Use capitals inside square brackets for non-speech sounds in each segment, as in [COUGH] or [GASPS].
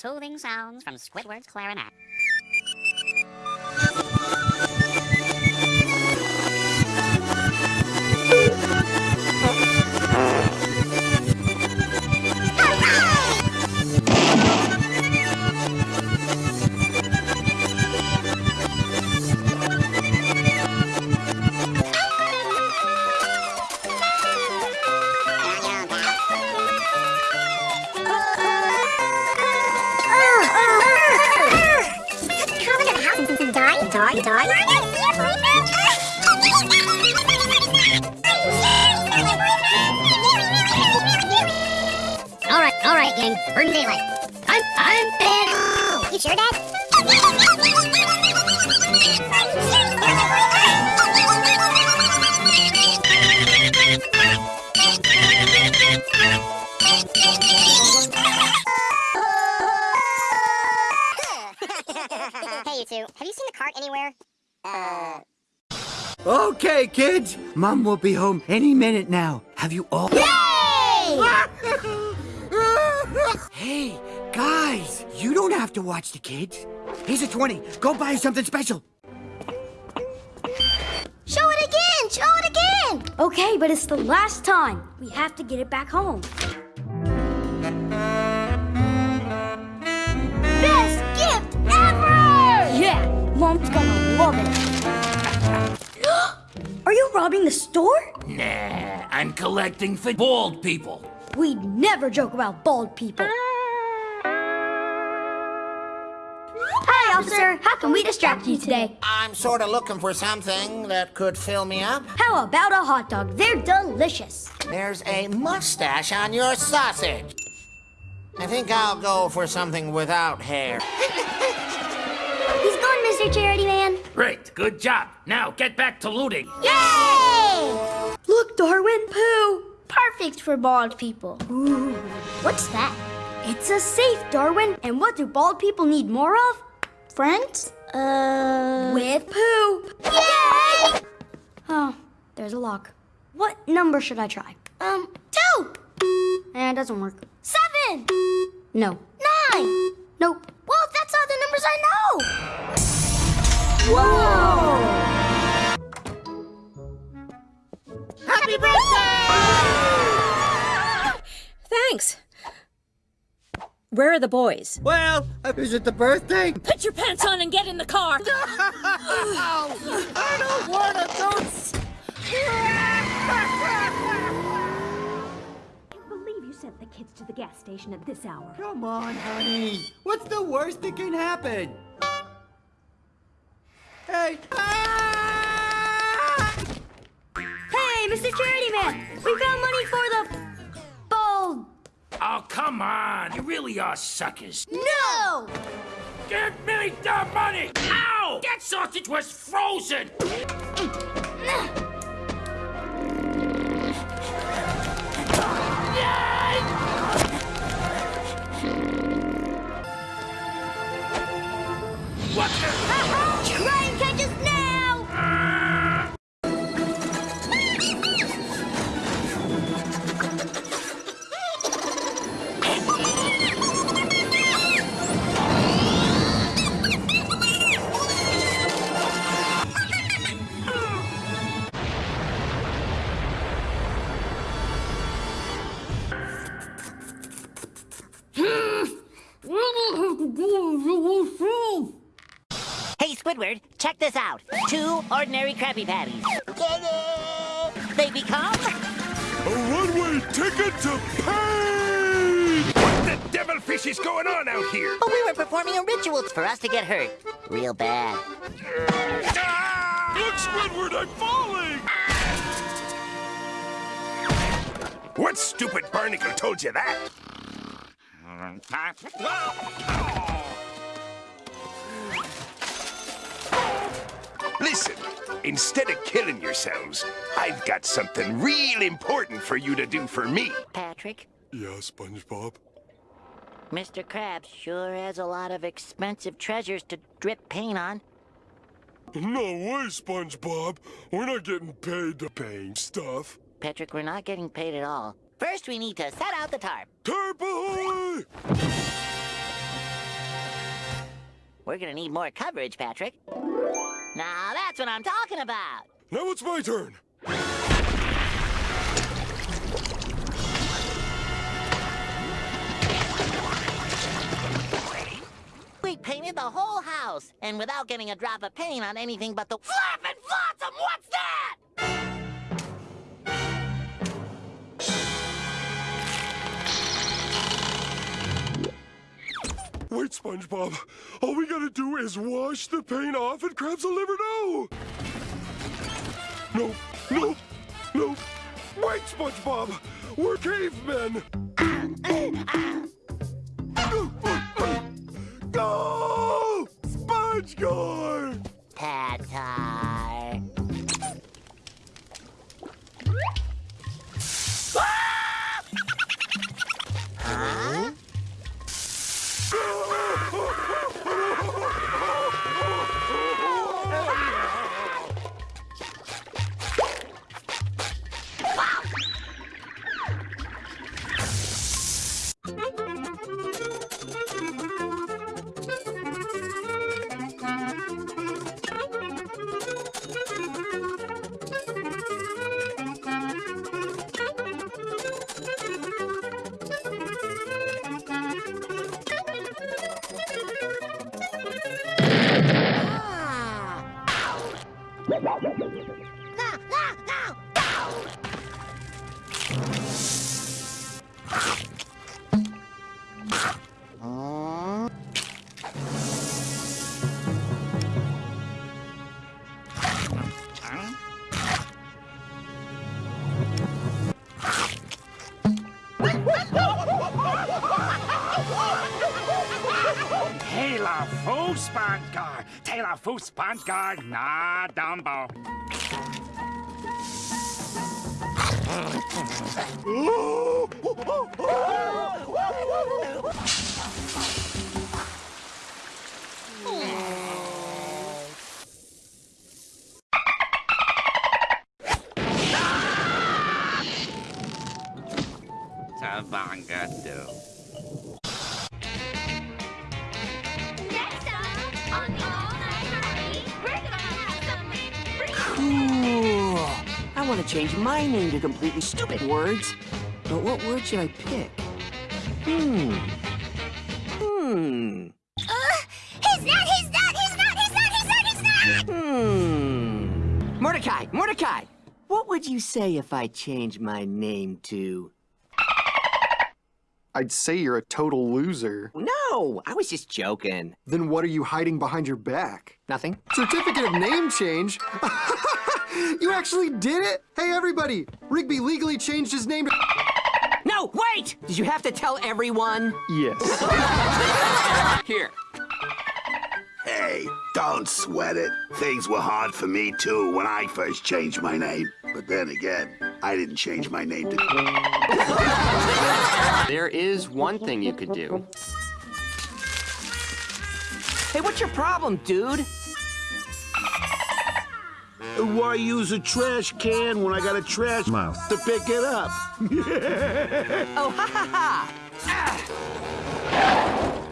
soothing sounds from Squidward's clarinet. All right, all right, gang. Burn daylight. I'm, I'm dead. You sure, Dad? Uh, Okay, kids. Mom will be home any minute now. Have you all? Yay! [LAUGHS] hey, guys. You don't have to watch the kids. Here's a 20. Go buy something special. show it again! Show it again! Okay, but it's the last time. We have to get it back home. Best gift ever! Yeah, Mom's gonna love it. [GASPS] Are you robbing the store? Nah, I'm collecting for bald people. We'd never joke about bald people. Hi, officer. How can we distract you today? I'm sort of looking for something that could fill me up. How about a hot dog? They're delicious. There's a mustache on your sausage. I think I'll go for something without hair. [LAUGHS] He's gone, Mr. Charity Man. Great, good job. Now get back to looting. Yay! Look, Darwin, Pooh. Perfect for bald people. Ooh, What's that? it's a safe, Darwin. And what do bald people need more of? Friends? Uh. With Pooh. Yay! Oh, there's a lock. What number should I try? Um, two! Eh, it doesn't work. Seven! No. Whoa! Happy birthday! Thanks. Where are the boys? Well, uh, is it the birthday? Put your pants on and get in the car. [LAUGHS] I don't want to can't believe you sent the kids to the gas station at this hour. Come on, honey. What's the worst that can happen? Hey. Hey, Mr. Charity Man! We found money for the bald. Oh, come on. You really are suckers. No! Give me the money! Ow! That sausage was frozen! This out. Two ordinary Krabby Patties. They become... A one-way ticket to pain! What the devilfish is going on out here? Oh, we were performing a ritual for us to get hurt. Real bad. Ah! Look, Squidward, I'm falling! What stupid barnacle told you that? [LAUGHS] Listen, instead of killing yourselves, I've got something real important for you to do for me. Patrick, Yeah, SpongeBob. Mr. Krabs sure has a lot of expensive treasures to drip paint on. No way, SpongeBob. We're not getting paid to paint stuff. Patrick, we're not getting paid at all. First, we need to set out the tarp. Tarp ahoy! We're gonna need more coverage, Patrick. Now that's what I'm talking about. Now it's my turn. We painted the whole house, and without getting a drop of paint on anything but the flapping flotsam. What's that? SpongeBob. All we gotta do is wash the paint off and Krabs will never know. No, no, no. Wait, SpongeBob. We're cavemen. Go! Sponge Gore! Patar. Taylor Fußbandgar. Na, Dumbo. Tavangado. Next want to change my name to completely stupid words. But what word should I pick? Hmm. Hmm. Uh, he's not, he's not, he's not, he's not, he's not, he's not! Hmm. Mordecai, Mordecai, what would you say if I changed my name to... I'd say you're a total loser. No, I was just joking. Then what are you hiding behind your back? Nothing. Certificate of name change? [LAUGHS] [LAUGHS] you actually did it? Hey, everybody! Rigby legally changed his name to... [LAUGHS] No, wait! Did you have to tell everyone? Yes. [LAUGHS] Here. Hey, don't sweat it. Things were hard for me too when I first changed my name. But then again, I didn't change my name to. There is one thing you could do. Hey, what's your problem, dude? Why use a trash can when I got a trash mouth to pick it up? [LAUGHS] Oh, ha ha ha!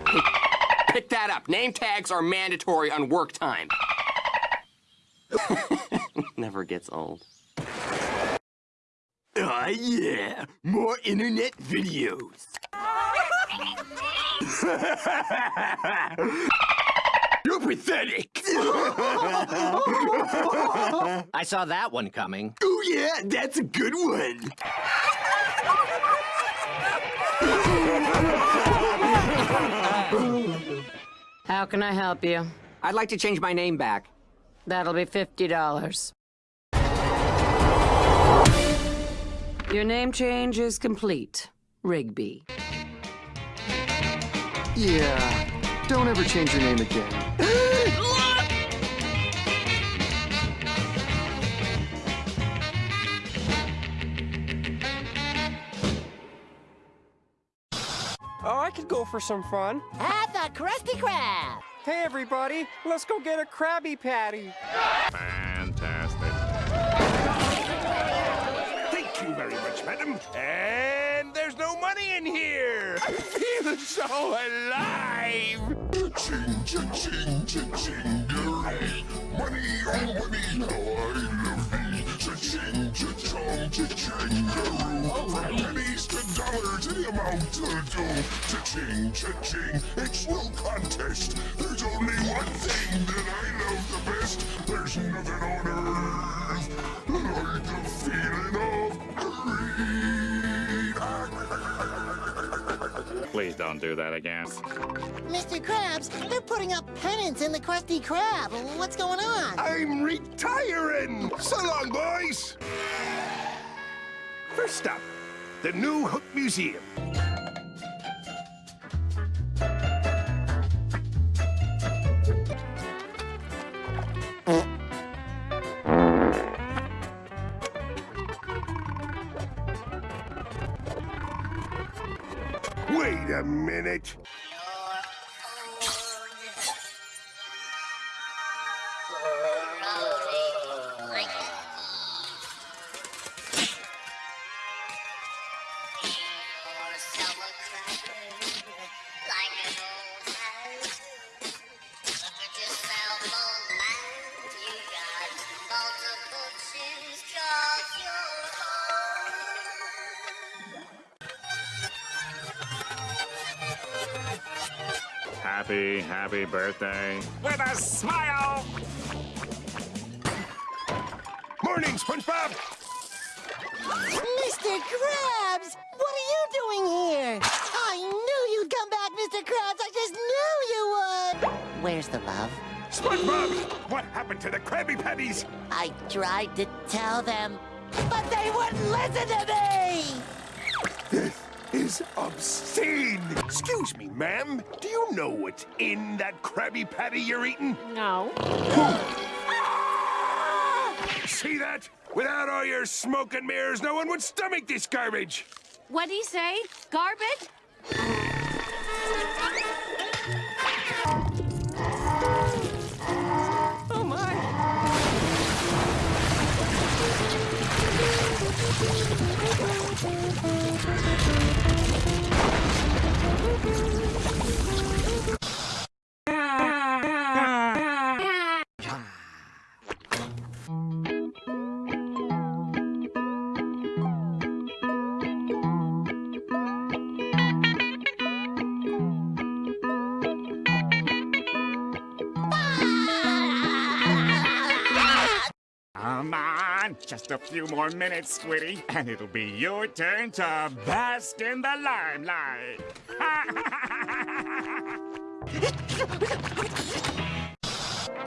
Hey, pick that up. Name tags are mandatory on work time. [LAUGHS] Never gets old. Ah, yeah. More internet videos. [LAUGHS] You're pathetic. I saw that one coming. oh, yeah, that's a good one. How can I help you? I'd like to change my name back. That'll be $50. Your name change is complete. Rigby. Yeah. Don't ever change your name again. Could go for some fun. At the Krusty Krab! Hey, everybody, let's go get a Krabby Patty. Fantastic. Thank you very much, madam. And there's no money in here. [LAUGHS] I feel so alive. Cha-ching, cha-ching, cha-chingery. Money, oh money, how I love thee. Cha-ching, cha-chong, cha-changaroo. From pennies to dollars, any amount will do. Cha-ching, cha-ching, it's no contest. There's only one thing that I love the best. There's nothing on earth like the feeling of greed. Please don't do that again. Mr. Krabs, they're putting up pennants in the Krusty Krab. What's going on? I'm retiring. So long, boys. First up, the new Hook Museum. Happy, happy birthday. With a smile! Morning, SpongeBob. Mr. Krabs! What are you doing here? I knew you'd come back, Mr. Krabs! I just knew you would! Where's the love? SpongeBob, what happened to the Krabby Patties? I tried to tell them, but they wouldn't listen to me! Is obscene. Excuse me, ma'am. Do you know what's in that Krabby Patty you're eating? No. See that? Without all your smoke and mirrors, no one would stomach this garbage. What'd he say? Garbage? Just a few more minutes, Squiddy, and it'll be your turn to bask in the limelight.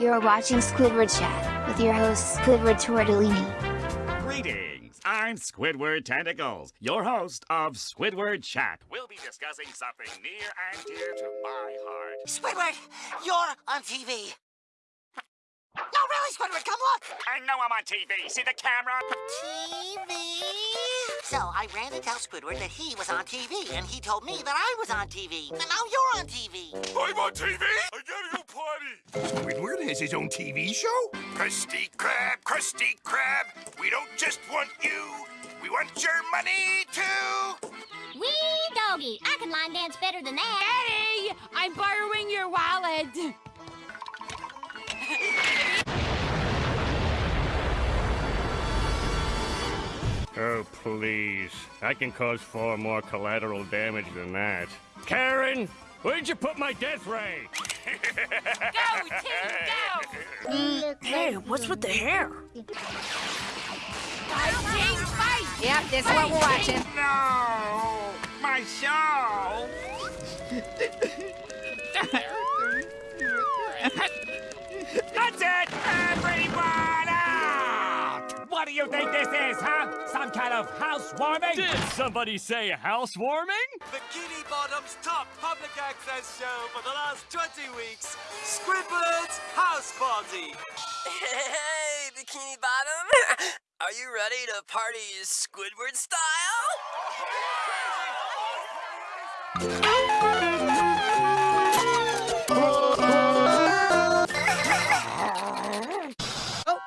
[LAUGHS] You're watching Squidward Chat with your host, Squidward Tortellini. Greetings, I'm Squidward Tentacles, your host of Squidward Chat. We'll be discussing something near and dear to my heart. Squidward, you're on TV. No, really, Squidward, come look! I know I'm on TV. See the camera? TV? So I ran to tell Squidward that he was on TV, and he told me that I was on TV. And now you're on TV. I'm on TV? I gotta go potty. Squidward has his own TV show? Krusty Krab, Krusty Krab, we don't just want you, we want your money too. Wee doggy, I can line dance better than that. Eddie! I'm borrowing your wallet. Oh, please. I can cause far more collateral damage than that. Karen, where'd you put my death ray? [LAUGHS] Go, Tim, go! Hey, what's with the hair? Fight, Tim, fight! Yep, this is what we're watching. No, my show. [LAUGHS] That's it, everyone out! What do you think this is, huh? Some kind of housewarming? Did somebody say housewarming? Bikini Bottom's top public access show for the last 20 weeks, Squidward's House Party. [LAUGHS] Hey, Bikini Bottom! [LAUGHS] Are you ready to party Squidward style?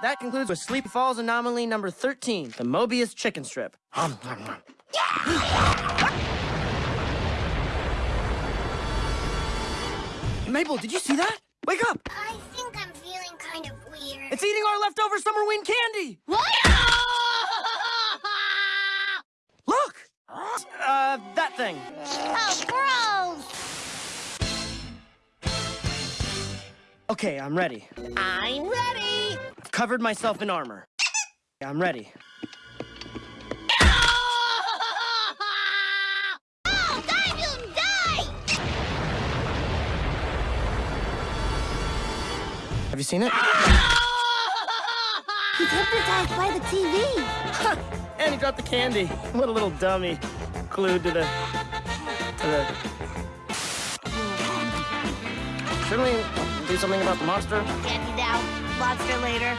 That concludes with Sleepy Falls anomaly number 13, the Mobius chicken strip. [LAUGHS] Mabel, did you see that? Wake up! I think I'm feeling kind of weird. It's eating our leftover Summerween candy! What? [LAUGHS] Look! Uh, that thing. Oh, gross! Okay, I'm ready. I'm ready. Covered myself in armor. I'm ready. Oh, die, you die! Have you seen it? He's hypnotized by the TV. and he dropped the candy. What a little dummy. Glued to the... to the... Shouldn't we do something about the monster? Monster later.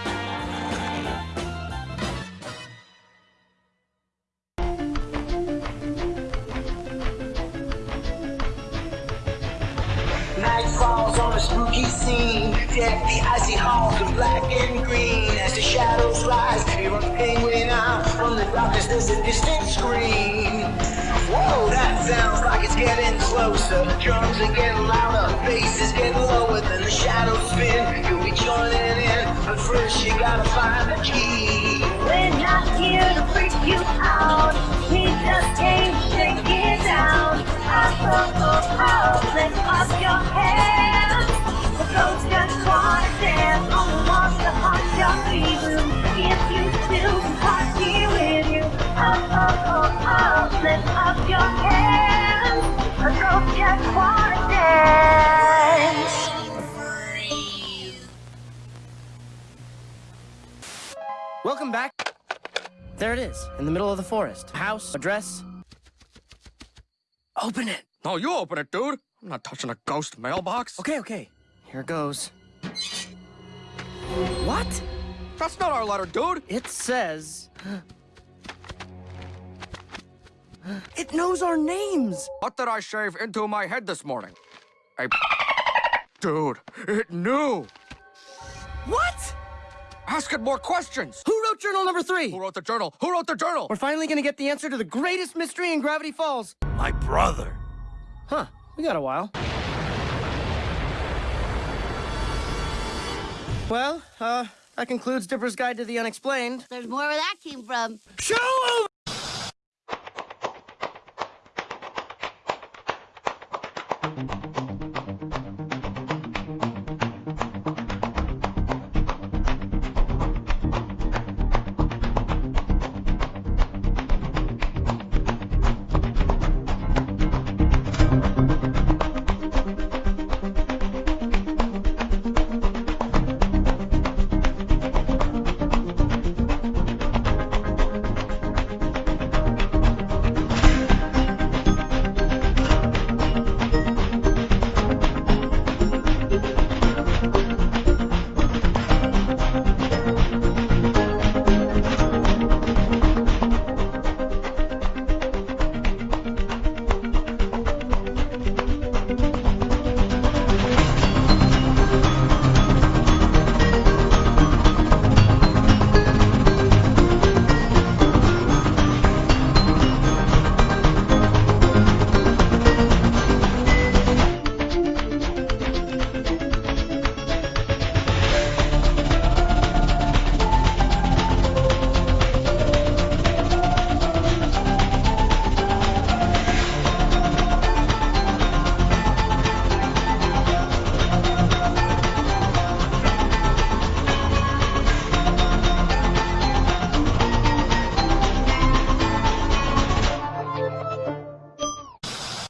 Falls on a spooky scene. Deck the icy halls in black and green. As the shadows rise, penguin out. From the darkness, there's a distant scream. Whoa, that sounds like it's getting closer. Drums are getting louder, bass is getting lower. Then the shadows spin. You'll be joining in, but first you gotta find the key. We're not here to freak you out. We just came to take it down. Up, up, up, up, lift up your hands. The ghost just wanna dance on the monster haunt your room. If you still party with you, up, up, up, up, lift up your hands. Welcome back. There it is, in the middle of the forest. House, address. Open it. No, you open it, dude. I'm not touching a ghost mailbox. Okay, okay. Here goes. What? That's not our letter, dude. It says. It knows our names. What did I shave into my head this morning? Hey, dude, it knew. What? Ask it more questions. Who wrote journal number three? Who wrote the journal? Who wrote the journal? We're finally gonna get the answer to the greatest mystery in Gravity Falls. My brother. Huh, we got a while. Well, uh, that concludes Dipper's Guide to the Unexplained. There's more where that came from. Show